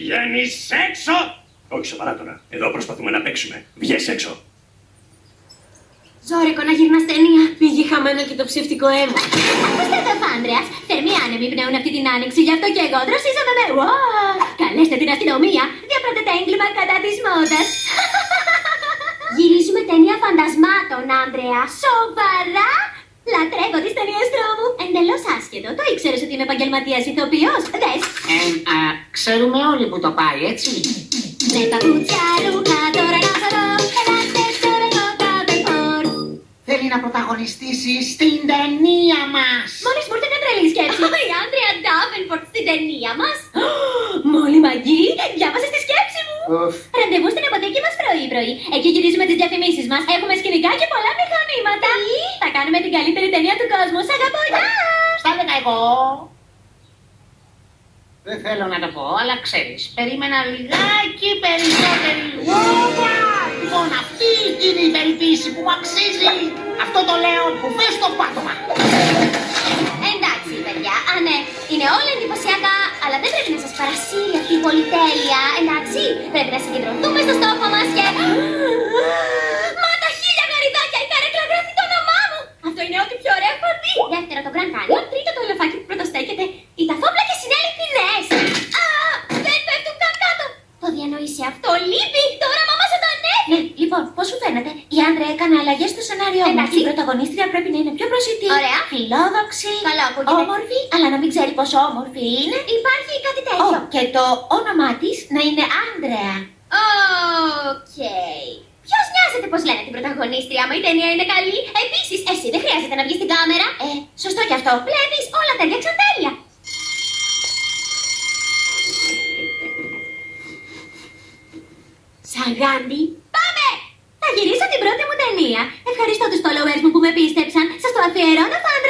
Βγαίνεις έξω! Όχι σοβαρά τώρα. Εδώ προσπαθούμε να παίξουμε. Βγες έξω. Ζόρικο να γυρνάς ταινία. Πήγε χαμένο και το ψευτικό αίμα. Ακούστε εδώ, Φάντρεας. Θερμοί άνεμοι πνέουν αυτή την άνοιξη, γι' αυτό και εγώ δροσίζομαι με. Ουά! Καλέστε την αστυνομία. Διαπράτετε έγκλημα κατά της μόδας. Γυρίζουμε ταινία φαντασμάτων, Άντρεα. Σοβαρά! Λατρεύω τις ταινίες τρόμου. Εντελώς άσχετο. Το ήξερες ότι είμαι επαγγελματίας ηθοποιός. Δες. Ε, α, ξέρουμε όλοι που το πάει, έτσι. Με παπούτσια ρούχα τώρα να σα δω. Ελάτε στο ρεκόρ Θέλει να πρωταγωνιστήσει στην ταινία μας. Μόλις μου ήρθε μια τρελή σκέψη. Η Άντρια Ντάβενπορτ στην ταινία μας. Μόλι μαγεί, διάβασε τη σκέψη μου. Ουφ. Ραντεβού στην αποθήκη μας πρωί-πρωί. Εκεί γυρίζουμε τις διαφημίσεις μας. Έχουμε σκηνικά και πολλά μηχανήματα. Θα κάνουμε την καλύτερη ταινία του κόσμου. Σ' αγαπώ, γεια! Στα έλεγα εγώ. Δεν θέλω να το πω, αλλά ξέρεις, περίμενα λιγάκι περισσότερη. Ωπα! Λοιπόν, αυτή είναι η περιποίηση που μου αξίζει. Αυτό το λέω που πες στο πάτωμα. Εντάξει, παιδιά, α ναι, είναι όλα εντυπωσιακά, αλλά δεν πρέπει να σας παρασύρει αυτή η πολυτέλεια. Εντάξει, πρέπει να συγκεντρωθούμε στο στόχο μας και... Μα τα χίλια γαριδάκια, η καρέκλα γράφει το όνομά μου! Αυτό είναι ό,τι πιο ωραίο έχω δει! Δεύτερο το Grand Canyon, διανοείσαι αυτό, λείπει! Το όραμά μας ζωντανεύει! Ναι, λοιπόν, πώς σου φαίνεται, η Άντρα έκανε αλλαγές στο σενάριό μα. Εντάξει. Η πρωταγωνίστρια πρέπει να είναι πιο προσιτή. Ωραία. Φιλόδοξη. Καλά ακούγεται. Όμορφη, αλλά να μην ξέρει πόσο όμορφη είναι. Υπάρχει κάτι τέτοιο. Ω, και το όνομά της να είναι Άντρεα. Οκ. Ποιος νοιάζεται πώς λένε την πρωταγωνίστρια, άμα η ταινία είναι καλή; Επίσης, εσύ δεν χρειάζεται να βγεις στην κάμερα. Ε, σωστό κι αυτό. Βλέπεις, όλα τα έδειξαν τέλεια. Σαν γάντι. Πάμε! Θα γυρίσω την πρώτη μου ταινία. Ευχαριστώ τους followers μου που με πίστεψαν. Σας το αφιερώνω, Φάντρε.